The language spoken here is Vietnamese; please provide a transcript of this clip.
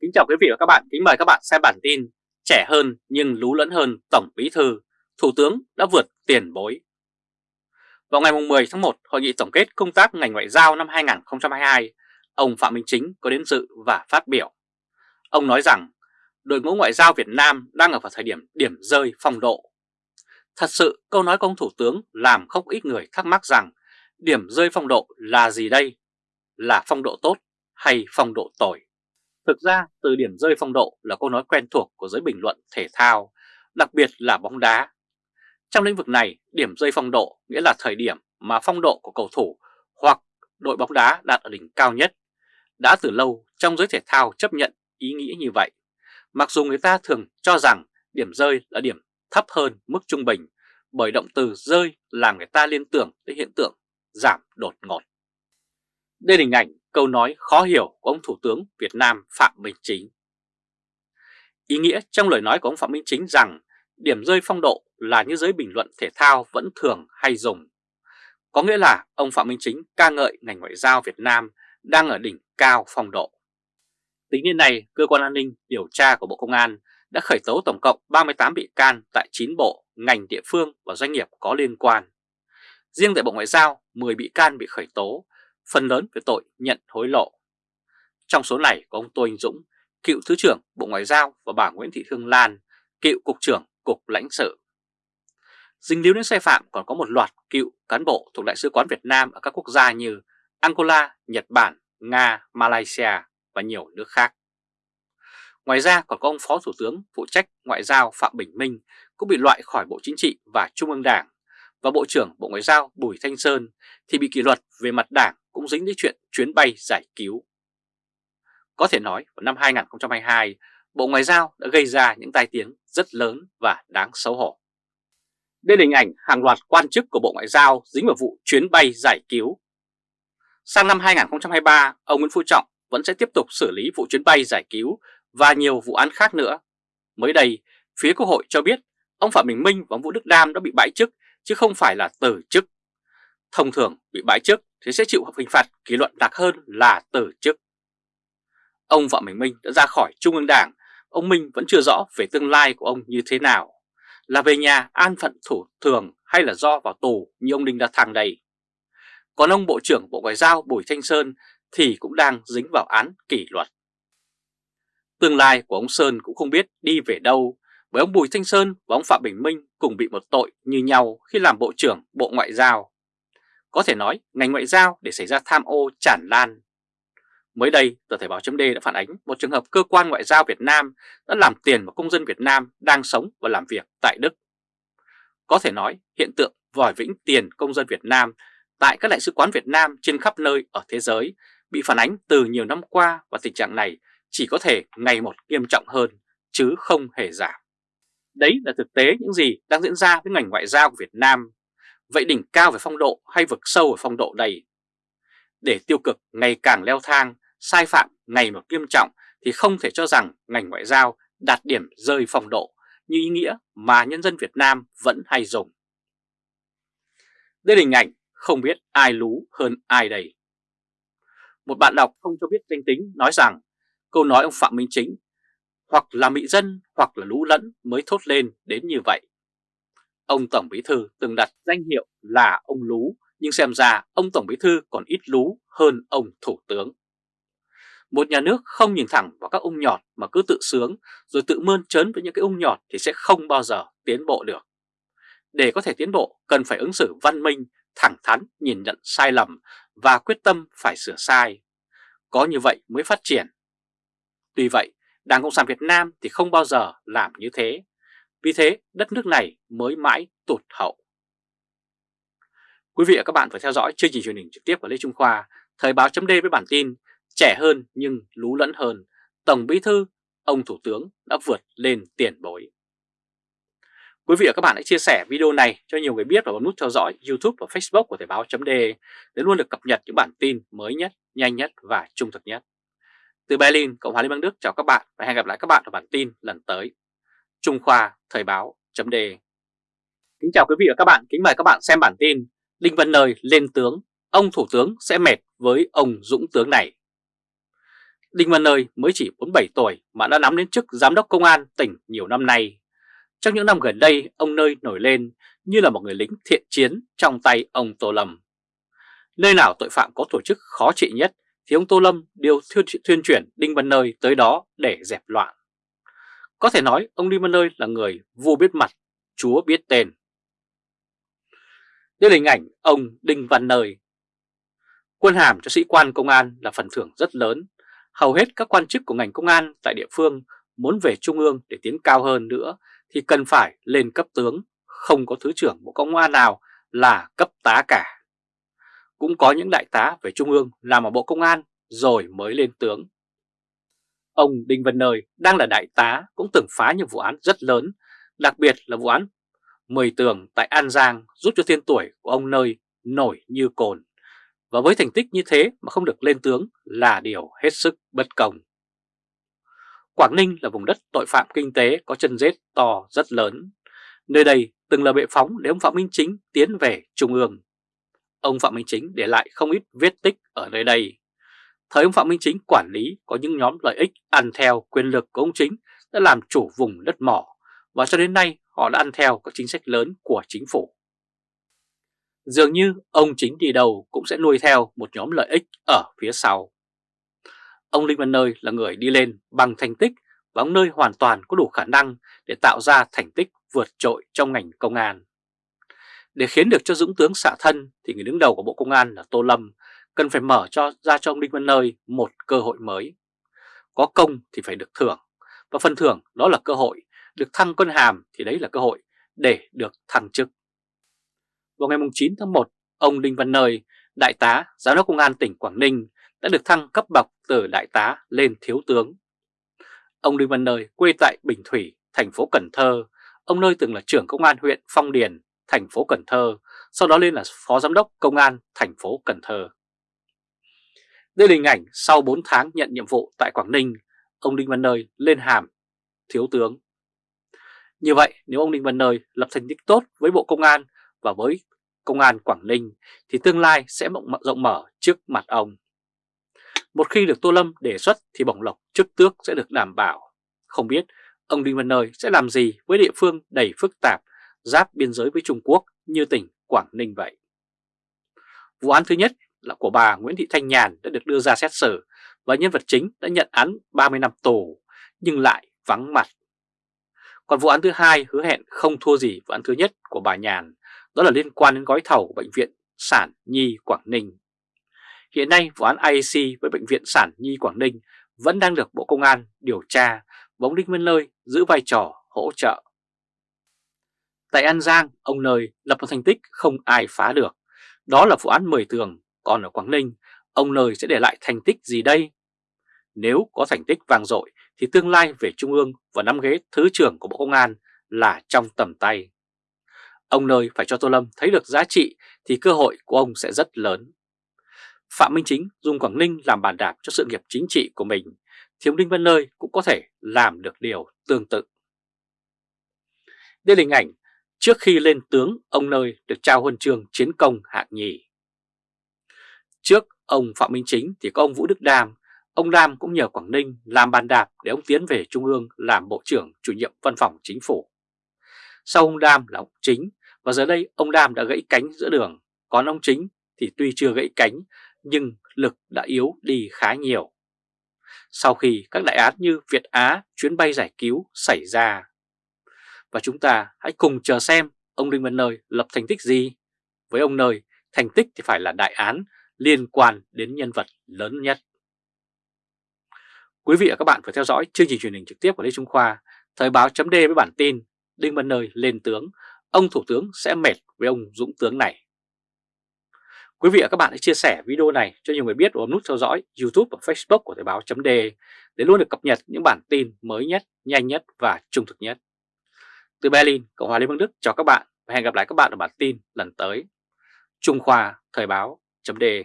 Kính chào quý vị và các bạn, kính mời các bạn xem bản tin Trẻ hơn nhưng lú lẫn hơn Tổng Bí Thư, Thủ tướng đã vượt tiền bối Vào ngày 10 tháng 1, Hội nghị tổng kết công tác ngành ngoại giao năm 2022 Ông Phạm Minh Chính có đến dự và phát biểu Ông nói rằng đội ngũ ngoại giao Việt Nam đang ở vào thời điểm điểm rơi phong độ Thật sự câu nói của ông Thủ tướng làm không ít người thắc mắc rằng điểm rơi phong độ là gì đây? Là phong độ tốt hay phong độ tồi? Thực ra từ điểm rơi phong độ là câu nói quen thuộc của giới bình luận thể thao, đặc biệt là bóng đá. Trong lĩnh vực này, điểm rơi phong độ nghĩa là thời điểm mà phong độ của cầu thủ hoặc đội bóng đá đạt ở đỉnh cao nhất. Đã từ lâu trong giới thể thao chấp nhận ý nghĩa như vậy, mặc dù người ta thường cho rằng điểm rơi là điểm thấp hơn mức trung bình, bởi động từ rơi làm người ta liên tưởng tới hiện tượng giảm đột ngột. Đây là hình ảnh câu nói khó hiểu của ông Thủ tướng Việt Nam Phạm Minh Chính. Ý nghĩa trong lời nói của ông Phạm Minh Chính rằng điểm rơi phong độ là như giới bình luận thể thao vẫn thường hay dùng. Có nghĩa là ông Phạm Minh Chính ca ngợi ngành ngoại giao Việt Nam đang ở đỉnh cao phong độ. Tính đến nay, Cơ quan An ninh Điều tra của Bộ Công an đã khởi tố tổng cộng 38 bị can tại 9 bộ, ngành địa phương và doanh nghiệp có liên quan. Riêng tại Bộ Ngoại giao, 10 bị can bị khởi tố, phần lớn về tội nhận hối lộ. Trong số này có ông Tô Anh Dũng, cựu Thứ trưởng Bộ Ngoại giao và bà Nguyễn Thị Thương Lan, cựu Cục trưởng Cục lãnh sự. Dính líu đến sai phạm còn có một loạt cựu cán bộ thuộc Đại sứ quán Việt Nam ở các quốc gia như Angola, Nhật Bản, Nga, Malaysia và nhiều nước khác. Ngoài ra còn có ông Phó Thủ tướng phụ trách Ngoại giao Phạm Bình Minh cũng bị loại khỏi Bộ Chính trị và Trung ương Đảng và Bộ trưởng Bộ Ngoại giao Bùi Thanh Sơn thì bị kỷ luật về mặt đảng cũng dính đến chuyện chuyến bay giải cứu. Có thể nói vào năm 2022, Bộ Ngoại giao đã gây ra những tai tiếng rất lớn và đáng xấu hổ. Đây là hình ảnh hàng loạt quan chức của Bộ Ngoại giao dính vào vụ chuyến bay giải cứu. Sang năm 2023, ông Nguyễn Phú Trọng vẫn sẽ tiếp tục xử lý vụ chuyến bay giải cứu và nhiều vụ án khác nữa. Mới đây, phía Quốc hội cho biết ông Phạm Bình Minh và ông Vũ Đức Đam đã bị bãi chức chứ không phải là từ chức. Thông thường bị bãi chức thì sẽ chịu hình phạt kỷ luật nặng hơn là từ chức. Ông Phạm Bình Minh đã ra khỏi Trung ương Đảng, ông Minh vẫn chưa rõ về tương lai của ông như thế nào. Là về nhà an phận thủ thường hay là do vào tù như ông Đinh La Thăng đây. Còn ông Bộ trưởng Bộ Ngoại giao Bùi Thanh Sơn thì cũng đang dính vào án kỷ luật. Tương lai của ông Sơn cũng không biết đi về đâu bởi ông Bùi Thanh Sơn và ông Phạm Bình Minh cùng bị một tội như nhau khi làm Bộ trưởng Bộ Ngoại giao. Có thể nói ngành ngoại giao để xảy ra tham ô tràn lan. Mới đây, tờ Thể báo chấm đã phản ánh một trường hợp cơ quan ngoại giao Việt Nam đã làm tiền một công dân Việt Nam đang sống và làm việc tại Đức. Có thể nói hiện tượng vòi vĩnh tiền công dân Việt Nam tại các đại sứ quán Việt Nam trên khắp nơi ở thế giới bị phản ánh từ nhiều năm qua và tình trạng này chỉ có thể ngày một nghiêm trọng hơn chứ không hề giảm. Đấy là thực tế những gì đang diễn ra với ngành ngoại giao của Việt Nam. Vậy đỉnh cao về phong độ hay vực sâu ở phong độ đây? Để tiêu cực ngày càng leo thang, sai phạm ngày một nghiêm trọng thì không thể cho rằng ngành ngoại giao đạt điểm rơi phong độ như ý nghĩa mà nhân dân Việt Nam vẫn hay dùng. Đây là hình ảnh không biết ai lú hơn ai đây. Một bạn đọc không cho biết danh tính nói rằng câu nói ông Phạm Minh Chính hoặc là mỹ dân hoặc là lũ lẫn mới thốt lên đến như vậy. Ông Tổng Bí Thư từng đặt danh hiệu là ông Lú, nhưng xem ra ông Tổng Bí Thư còn ít lú hơn ông Thủ tướng. Một nhà nước không nhìn thẳng vào các ung nhọt mà cứ tự sướng rồi tự mơn trớn với những cái ung nhọt thì sẽ không bao giờ tiến bộ được. Để có thể tiến bộ cần phải ứng xử văn minh, thẳng thắn, nhìn nhận sai lầm và quyết tâm phải sửa sai. Có như vậy mới phát triển. Tuy vậy, Đảng Cộng sản Việt Nam thì không bao giờ làm như thế. Vì thế đất nước này mới mãi tụt hậu. Quý vị và các bạn phải theo dõi chương trình truyền hình trực tiếp của Lê Trung Khoa, Thời báo chấm với bản tin Trẻ hơn nhưng lú lẫn hơn, Tổng Bí Thư, ông Thủ tướng đã vượt lên tiền bối. Quý vị và các bạn hãy chia sẻ video này cho nhiều người biết và bấm nút theo dõi YouTube và Facebook của Thời báo chấm để luôn được cập nhật những bản tin mới nhất, nhanh nhất và trung thực nhất. Từ Berlin, Cộng hòa Liên bang Đức chào các bạn và hẹn gặp lại các bạn ở bản tin lần tới. Trung Khoa Thời báo chấm đề Kính chào quý vị và các bạn, kính mời các bạn xem bản tin Đinh Văn Nơi lên tướng, ông Thủ tướng sẽ mệt với ông Dũng tướng này. Đinh Văn Nơi mới chỉ 47 tuổi mà đã nắm đến chức giám đốc công an tỉnh nhiều năm nay. Trong những năm gần đây, ông Nơi nổi lên như là một người lính thiện chiến trong tay ông Tô Lâm. Nơi nào tội phạm có tổ chức khó trị nhất thì ông Tô Lâm đều thuyên chuyển Đinh Văn Nơi tới đó để dẹp loạn. Có thể nói ông Đinh Văn Nơi là người vua biết mặt, chúa biết tên. Đây là hình ảnh ông Đinh Văn Nơi. Quân hàm cho sĩ quan công an là phần thưởng rất lớn. Hầu hết các quan chức của ngành công an tại địa phương muốn về trung ương để tiến cao hơn nữa thì cần phải lên cấp tướng, không có thứ trưởng bộ công an nào là cấp tá cả. Cũng có những đại tá về trung ương làm ở bộ công an rồi mới lên tướng. Ông Đinh Văn Nơi đang là đại tá cũng từng phá những vụ án rất lớn, đặc biệt là vụ án Mười tường tại An Giang giúp cho tên tuổi của ông Nơi nổi như cồn. Và với thành tích như thế mà không được lên tướng là điều hết sức bất công. Quảng Ninh là vùng đất tội phạm kinh tế có chân rết to rất lớn. Nơi đây từng là bệ phóng để ông Phạm Minh Chính tiến về Trung ương. Ông Phạm Minh Chính để lại không ít vết tích ở nơi đây. Thời ông Phạm Minh Chính quản lý có những nhóm lợi ích ăn theo quyền lực của ông Chính đã làm chủ vùng đất mỏ và cho đến nay họ đã ăn theo các chính sách lớn của chính phủ. Dường như ông Chính đi đầu cũng sẽ nuôi theo một nhóm lợi ích ở phía sau. Ông Linh Văn Nơi là người đi lên bằng thành tích và ông Nơi hoàn toàn có đủ khả năng để tạo ra thành tích vượt trội trong ngành công an. Để khiến được cho Dũng tướng xả thân thì người đứng đầu của Bộ Công an là Tô Lâm cần phải mở cho ra cho ông Đinh Văn Nơi một cơ hội mới. Có công thì phải được thưởng, và phần thưởng đó là cơ hội, được thăng quân hàm thì đấy là cơ hội để được thăng chức. Vào ngày 9 tháng 1, ông Đinh Văn Nơi, Đại tá, Giám đốc Công an tỉnh Quảng Ninh đã được thăng cấp bậc từ Đại tá lên Thiếu tướng. Ông Đinh Văn Nơi quê tại Bình Thủy, thành phố Cần Thơ. Ông Nơi từng là trưởng công an huyện Phong Điền, thành phố Cần Thơ, sau đó lên là Phó Giám đốc Công an thành phố Cần Thơ. Đây là hình ảnh sau 4 tháng nhận nhiệm vụ tại Quảng Ninh, ông Đinh Văn Nơi lên hàm thiếu tướng. Như vậy nếu ông Đinh Văn Nơi lập thành tích tốt với Bộ Công an và với Công an Quảng Ninh thì tương lai sẽ rộng mở trước mặt ông. Một khi được Tô Lâm đề xuất thì bổng lộc chức tước sẽ được đảm bảo. Không biết ông Đinh Văn Nơi sẽ làm gì với địa phương đầy phức tạp giáp biên giới với Trung Quốc như tỉnh Quảng Ninh vậy. Vụ án thứ nhất là của bà Nguyễn Thị Thanh Nhàn đã được đưa ra xét xử và nhân vật chính đã nhận án 30 năm tù nhưng lại vắng mặt. Còn vụ án thứ hai hứa hẹn không thua gì vụ án thứ nhất của bà Nhàn, đó là liên quan đến gói thầu của Bệnh viện Sản Nhi Quảng Ninh. Hiện nay vụ án IAC với Bệnh viện Sản Nhi Quảng Ninh vẫn đang được Bộ Công an điều tra và ông Đinh Văn Nơi giữ vai trò hỗ trợ. Tại An Giang, ông Nơi lập một thành tích không ai phá được. Đó là vụ án 10 tường còn ở Quảng Ninh, ông Nơi sẽ để lại thành tích gì đây? Nếu có thành tích vang dội thì tương lai về Trung ương và nắm ghế Thứ trưởng của Bộ Công an là trong tầm tay. Ông Nơi phải cho Tô Lâm thấy được giá trị thì cơ hội của ông sẽ rất lớn. Phạm Minh Chính dùng Quảng Ninh làm bàn đạp cho sự nghiệp chính trị của mình, thì ông Đinh Văn Nơi cũng có thể làm được điều tương tự. Đây là hình ảnh trước khi lên tướng ông Nơi được trao huân chương chiến công hạng nhì. Trước ông Phạm Minh Chính thì có ông Vũ Đức Đam, ông Đam cũng nhờ Quảng Ninh làm bàn đạp để ông tiến về Trung ương làm Bộ trưởng chủ nhiệm văn phòng chính phủ. Sau ông Đam là ông Chính và giờ đây ông Đam đã gãy cánh giữa đường, còn ông Chính thì tuy chưa gãy cánh nhưng lực đã yếu đi khá nhiều. Sau khi các đại án như Việt Á chuyến bay giải cứu xảy ra. Và chúng ta hãy cùng chờ xem ông Đinh Văn Nơi lập thành tích gì. Với ông Nơi, thành tích thì phải là đại án liên quan đến nhân vật lớn nhất. Quý vị và các bạn phải theo dõi chương trình truyền hình trực tiếp của Lê Trung Khoa, Thời báo chấm với bản tin Đinh Văn Nơi lên tướng, ông Thủ tướng sẽ mệt với ông Dũng tướng này. Quý vị và các bạn hãy chia sẻ video này cho nhiều người biết và bấm nút theo dõi YouTube và Facebook của Thời báo chấm để luôn được cập nhật những bản tin mới nhất, nhanh nhất và trung thực nhất. Từ Berlin, Cộng hòa Liên bang Đức chào các bạn và hẹn gặp lại các bạn ở bản tin lần tới. Trung Khoa Thời báo chấm đề.